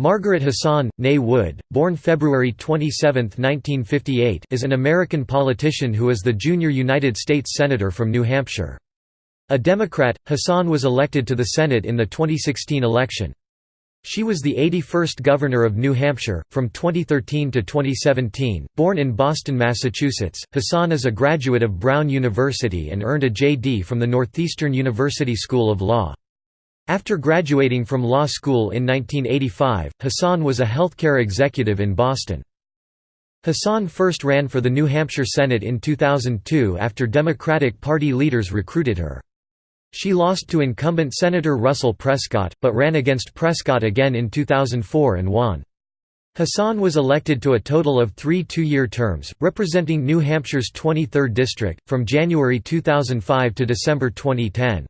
Margaret Hassan, née Wood, born February 27, 1958 is an American politician who is the junior United States Senator from New Hampshire. A Democrat, Hassan was elected to the Senate in the 2016 election. She was the 81st Governor of New Hampshire, from 2013 to 2017. Born in Boston, Massachusetts, Hassan is a graduate of Brown University and earned a J.D. from the Northeastern University School of Law. After graduating from law school in 1985, Hassan was a healthcare executive in Boston. Hassan first ran for the New Hampshire Senate in 2002 after Democratic Party leaders recruited her. She lost to incumbent Senator Russell Prescott, but ran against Prescott again in 2004 and won. Hassan was elected to a total of three two-year terms, representing New Hampshire's 23rd district, from January 2005 to December 2010.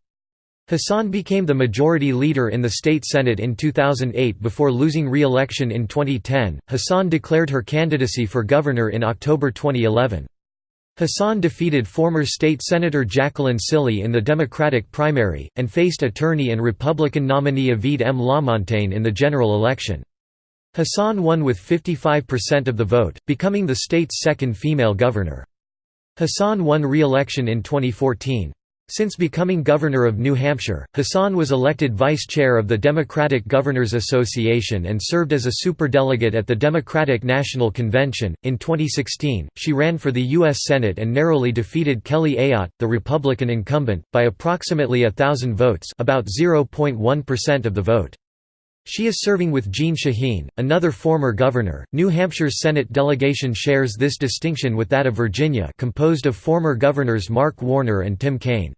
Hassan became the majority leader in the state senate in 2008 before losing re-election in 2010. Hassan declared her candidacy for governor in October 2011. Hassan defeated former state senator Jacqueline Cilley in the Democratic primary, and faced attorney and Republican nominee Ovide M. Lamontagne in the general election. Hassan won with 55% of the vote, becoming the state's second female governor. Hassan won re-election in 2014. Since becoming governor of New Hampshire, Hassan was elected vice chair of the Democratic Governors Association and served as a superdelegate at the Democratic National Convention. In 2016, she ran for the U.S. Senate and narrowly defeated Kelly Ayotte, the Republican incumbent, by approximately a thousand votes, about 0.1% of the vote. She is serving with Jeanne Shaheen, another former governor. New Hampshire's Senate delegation shares this distinction with that of Virginia, composed of former governors Mark Warner and Tim Kaine.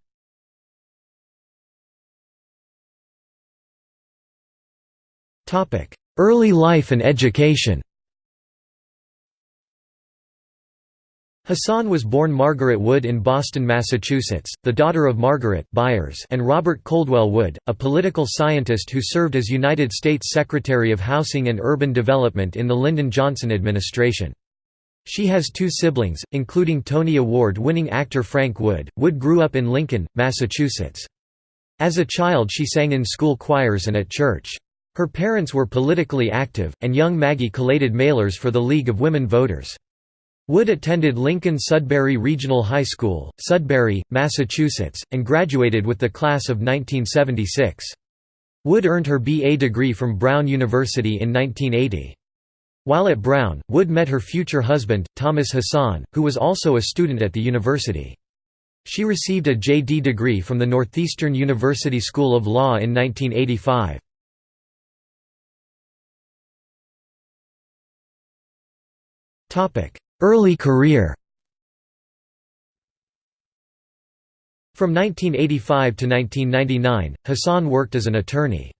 Topic: Early life and education. Hassan was born Margaret Wood in Boston, Massachusetts, the daughter of Margaret Byers and Robert Coldwell Wood, a political scientist who served as United States Secretary of Housing and Urban Development in the Lyndon Johnson administration. She has two siblings, including Tony Award-winning actor Frank Wood. Wood grew up in Lincoln, Massachusetts. As a child she sang in school choirs and at church. Her parents were politically active, and young Maggie collated mailers for the League of Women Voters. Wood attended Lincoln Sudbury Regional High School, Sudbury, Massachusetts, and graduated with the class of 1976. Wood earned her B.A. degree from Brown University in 1980. While at Brown, Wood met her future husband, Thomas Hassan, who was also a student at the university. She received a J.D. degree from the Northeastern University School of Law in 1985. Topic: Early career From 1985 to 1999, Hassan worked as an attorney.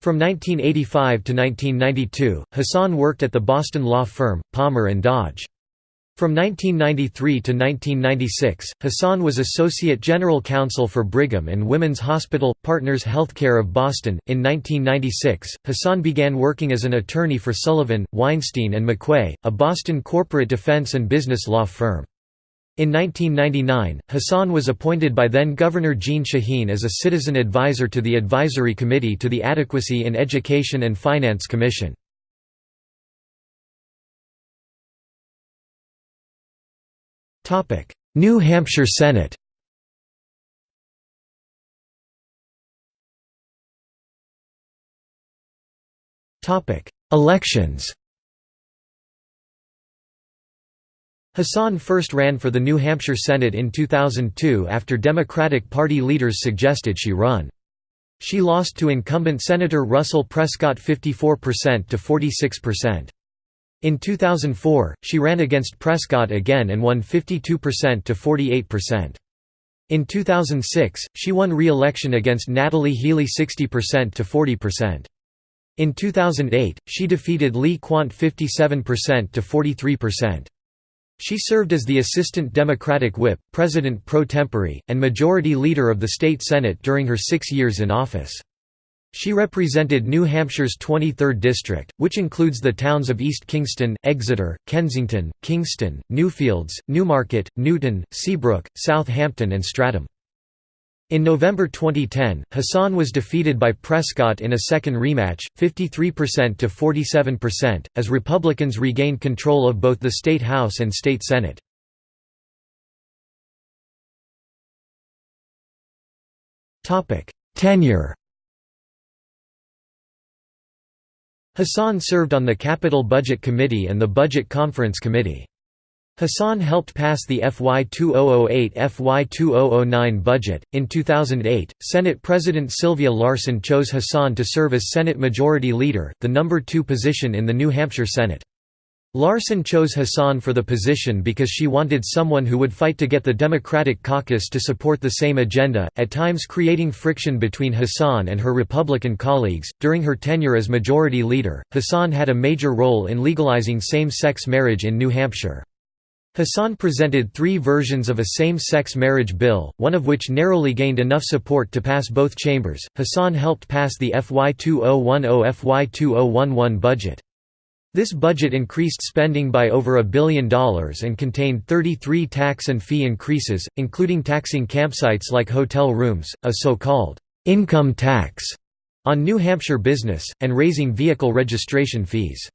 From 1985 to 1992, Hassan worked at the Boston law firm, Palmer & Dodge. From 1993 to 1996, Hassan was Associate General Counsel for Brigham and Women's Hospital Partners Healthcare of Boston. In 1996, Hassan began working as an attorney for Sullivan, Weinstein and McQuay, a Boston corporate defense and business law firm. In 1999, Hassan was appointed by then-Governor Jeanne Shaheen as a citizen advisor to the Advisory Committee to the Adequacy in Education and Finance Commission. New Hampshire Senate Elections Hassan first ran for the New Hampshire Senate in 2002 after Democratic Party leaders suggested she run. She lost to incumbent Senator Russell Prescott 54% to 46%. In 2004, she ran against Prescott again and won 52% to 48%. In 2006, she won re-election against Natalie Healy 60% to 40%. In 2008, she defeated Lee Quandt 57% to 43%. She served as the Assistant Democratic Whip, President pro tempore, and Majority Leader of the State Senate during her six years in office. She represented New Hampshire's 23rd district, which includes the towns of East Kingston, Exeter, Kensington, Kingston, Newfields, Newmarket, Newton, Seabrook, Southampton and Stratham. In November 2010, Hassan was defeated by Prescott in a second rematch, 53% to 47%, as Republicans regained control of both the state House and state Senate. Tenure Hassan served on the Capital Budget Committee and the Budget Conference Committee. Hassan helped pass the FY 2008-FY 2009 budget. In 2008, Senate President Sylvia Larsen chose Hassan to serve as Senate Majority Leader, the number 2 position in the New Hampshire Senate. Larsen chose Hassan for the position because she wanted someone who would fight to get the Democratic caucus to support the same agenda, at times creating friction between Hassan and her Republican colleagues. During her tenure as Majority Leader, Hassan had a major role in legalizing same sex marriage in New Hampshire. Hassan presented three versions of a same-sex marriage bill, one of which narrowly gained enough support to pass both chambers. Hassan helped pass the FY 2010-FY 2011 budget. This budget increased spending by over a billion dollars and contained 33 tax and fee increases, including taxing campsites like hotel rooms, a so-called income tax on New Hampshire business, and raising vehicle registration fees.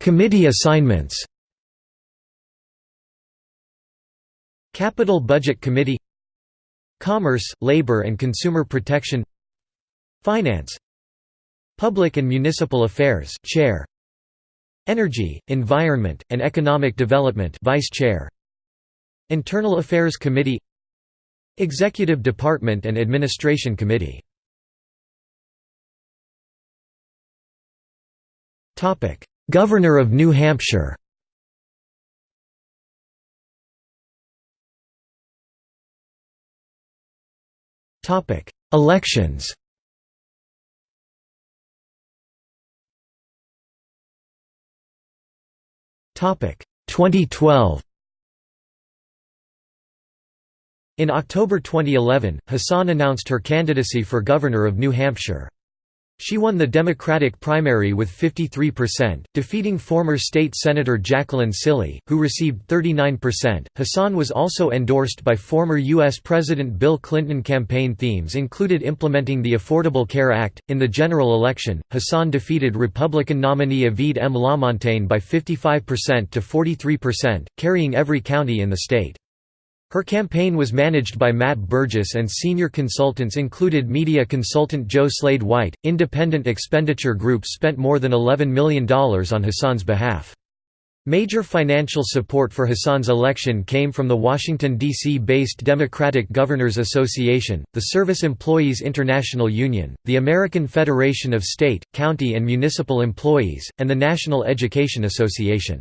Committee assignments. Capital Budget Committee. Commerce, Labor and Consumer Protection Finance. Public and Municipal Affairs Chair. Energy, Environment, and Economic Development Vice Chair. Internal Affairs Committee. Executive Department and Administration Committee. Governor of New Hampshire. Elections 2012 In October 2011, Hassan announced her candidacy for governor of New Hampshire. She won the Democratic primary with 53%, defeating former state senator Jacqueline Cilley, who received 39%. Hassan was also endorsed by former U.S. President Bill Clinton. Campaign themes included implementing the Affordable Care Act. In the general election, Hassan defeated Republican nominee Ovide M. Lamontagne by 55% to 43%, carrying every county in the state. Her campaign was managed by Matt Burgess and senior consultants included media consultant Joe Slade White. Independent expenditure group spent more than $11 million on Hassan's behalf. Major financial support for Hassan's election came from the Washington, D.C. based Democratic Governors Association, the Service Employees International Union, the American Federation of State, County and Municipal Employees, and the National Education Association.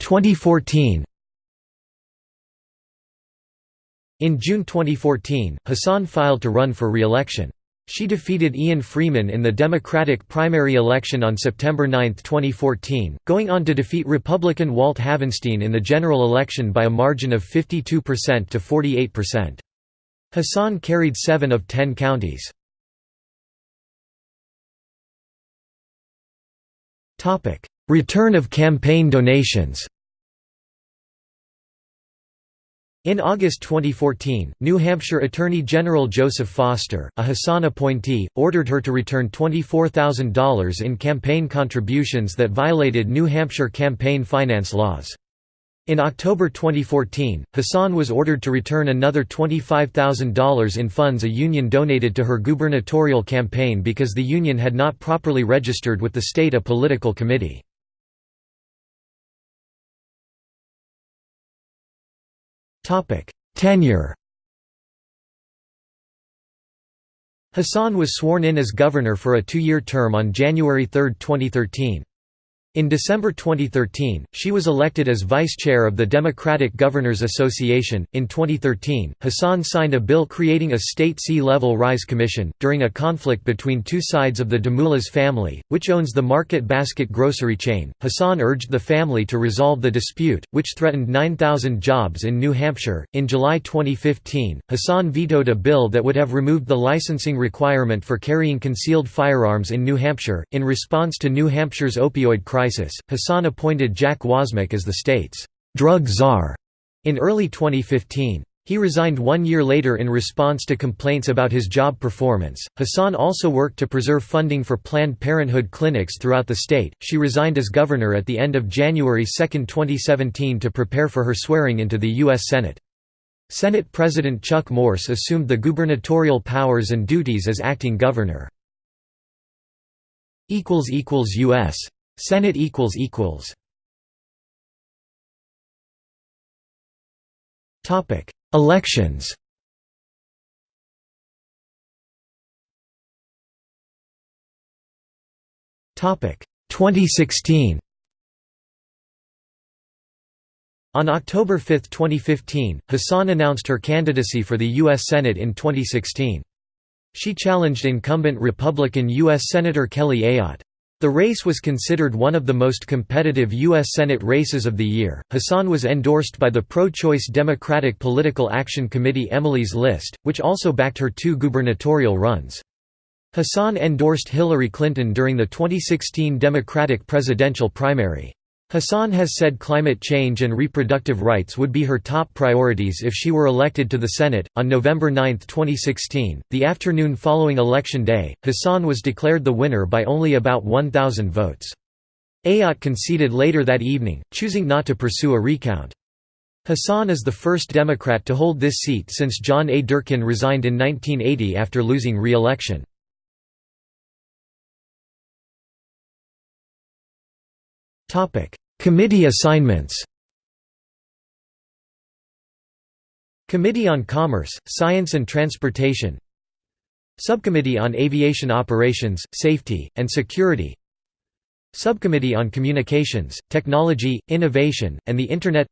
2014 In June 2014, Hassan filed to run for re-election. She defeated Ian Freeman in the Democratic primary election on September 9, 2014, going on to defeat Republican Walt Havenstein in the general election by a margin of 52% to 48%. Hassan carried seven of ten counties. Return of campaign donations In August 2014, New Hampshire Attorney General Joseph Foster, a Hassan appointee, ordered her to return $24,000 in campaign contributions that violated New Hampshire campaign finance laws. In October 2014, Hassan was ordered to return another $25,000 in funds a union donated to her gubernatorial campaign because the union had not properly registered with the state a political committee. Tenure Hassan was sworn in as governor for a two-year term on January 3, 2013. In December 2013, she was elected as vice chair of the Democratic Governors Association. In 2013, Hassan signed a bill creating a state sea level rise commission. During a conflict between two sides of the Demoulas family, which owns the Market Basket grocery chain, Hassan urged the family to resolve the dispute, which threatened 9,000 jobs in New Hampshire. In July 2015, Hassan vetoed a bill that would have removed the licensing requirement for carrying concealed firearms in New Hampshire. In response to New Hampshire's opioid crisis, crisis, Hassan appointed Jack Wozmak as the state's drug czar in early 2015. He resigned one year later in response to complaints about his job performance. Hassan also worked to preserve funding for Planned Parenthood clinics throughout the state. She resigned as governor at the end of January 2, 2017 to prepare for her swearing into the U.S. Senate. Senate President Chuck Morse assumed the gubernatorial powers and duties as acting governor. U.S. Senate equals equals. Topic: Elections. Topic: 2016. On October 5, 2015, Hassan announced her candidacy for the U.S. Senate in 2016. She challenged incumbent Republican U.S. Senator Kelly Ayotte. The race was considered one of the most competitive U.S. Senate races of the year. Hassan was endorsed by the pro choice Democratic Political Action Committee Emily's List, which also backed her two gubernatorial runs. Hassan endorsed Hillary Clinton during the 2016 Democratic presidential primary. Hassan has said climate change and reproductive rights would be her top priorities if she were elected to the Senate. On November 9, 2016, the afternoon following Election Day, Hassan was declared the winner by only about 1,000 votes. Ayotte conceded later that evening, choosing not to pursue a recount. Hassan is the first Democrat to hold this seat since John A. Durkin resigned in 1980 after losing re-election. Topic: Committee assignments. Committee on Commerce, Science and Transportation. Subcommittee on Aviation Operations, Safety, and Security. Subcommittee on Communications, Technology, Innovation, and the Internet.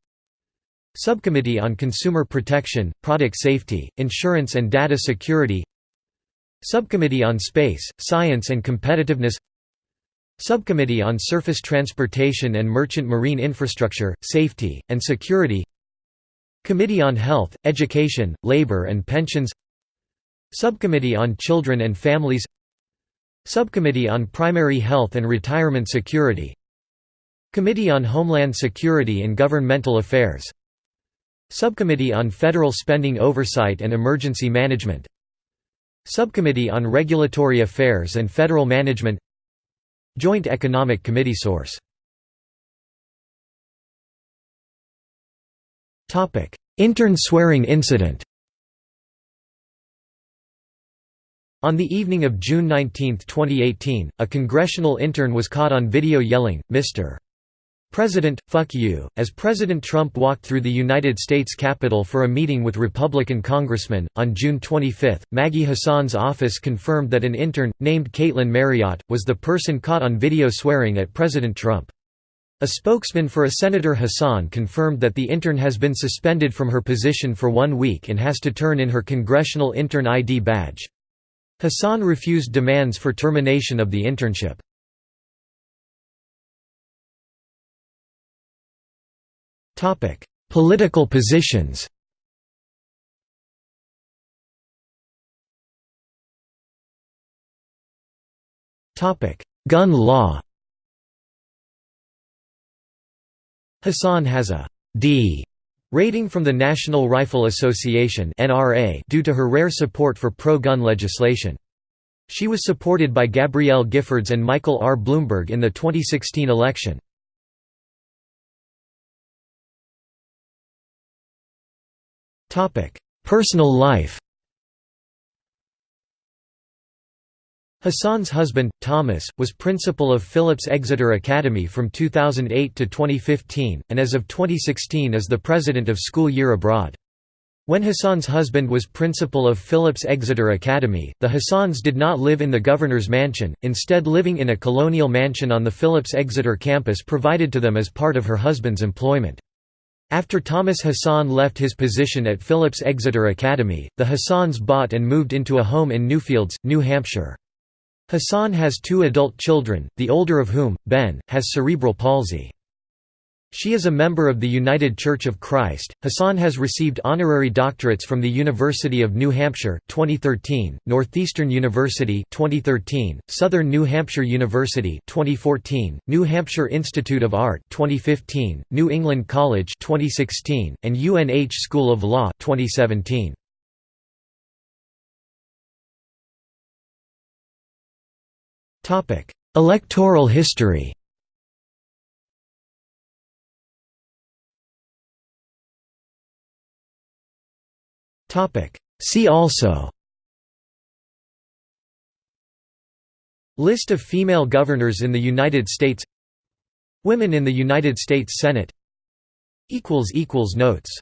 Subcommittee on Consumer Protection, Product Safety, Insurance and Data Security. Subcommittee on Space, Science and Competitiveness Subcommittee on Surface Transportation and Merchant Marine Infrastructure, Safety, and Security. Committee on Health, Education, Labor and Pensions. Subcommittee on Children and Families. Subcommittee on Primary Health and Retirement Security. Committee on Homeland Security and Governmental Affairs. Subcommittee on Federal Spending Oversight and Emergency Management. Subcommittee on Regulatory Affairs and Federal Management Joint Economic Committee source Intern swearing incident On the evening of June 19, 2018, a congressional intern was caught on video yelling, Mr. President, fuck you, as President Trump walked through the United States Capitol for a meeting with Republican congressmen. On June 25, Maggie Hassan's office confirmed that an intern, named Caitlin Marriott, was the person caught on video swearing at President Trump. A spokesman for a Senator Hassan confirmed that the intern has been suspended from her position for one week and has to turn in her Congressional Intern ID badge. Hassan refused demands for termination of the internship. Topic: Political positions. Topic: Gun law. Hassan has a D rating from the National Rifle Association (NRA) due to her rare support for pro-gun legislation. She was supported by Gabrielle Giffords and Michael R. Bloomberg in the 2016 election. Personal life Hassan's husband, Thomas, was principal of Phillips Exeter Academy from 2008 to 2015, and as of 2016 is the president of School Year Abroad. When Hassan's husband was principal of Phillips Exeter Academy, the Hassans did not live in the governor's mansion, instead living in a colonial mansion on the Phillips Exeter campus provided to them as part of her husband's employment. After Thomas Hassan left his position at Phillips Exeter Academy, the Hassans bought and moved into a home in Newfields, New Hampshire. Hassan has two adult children, the older of whom, Ben, has cerebral palsy. She is a member of the United Church of Christ. Hassan has received honorary doctorates from the University of New Hampshire 2013, Northeastern University 2013, Southern New Hampshire University 2014, New Hampshire Institute of Art 2015, New England College 2016, and UNH School of Law 2017. Topic: Electoral history. See also. List of female governors in the United States. Women in the United States Senate. Notes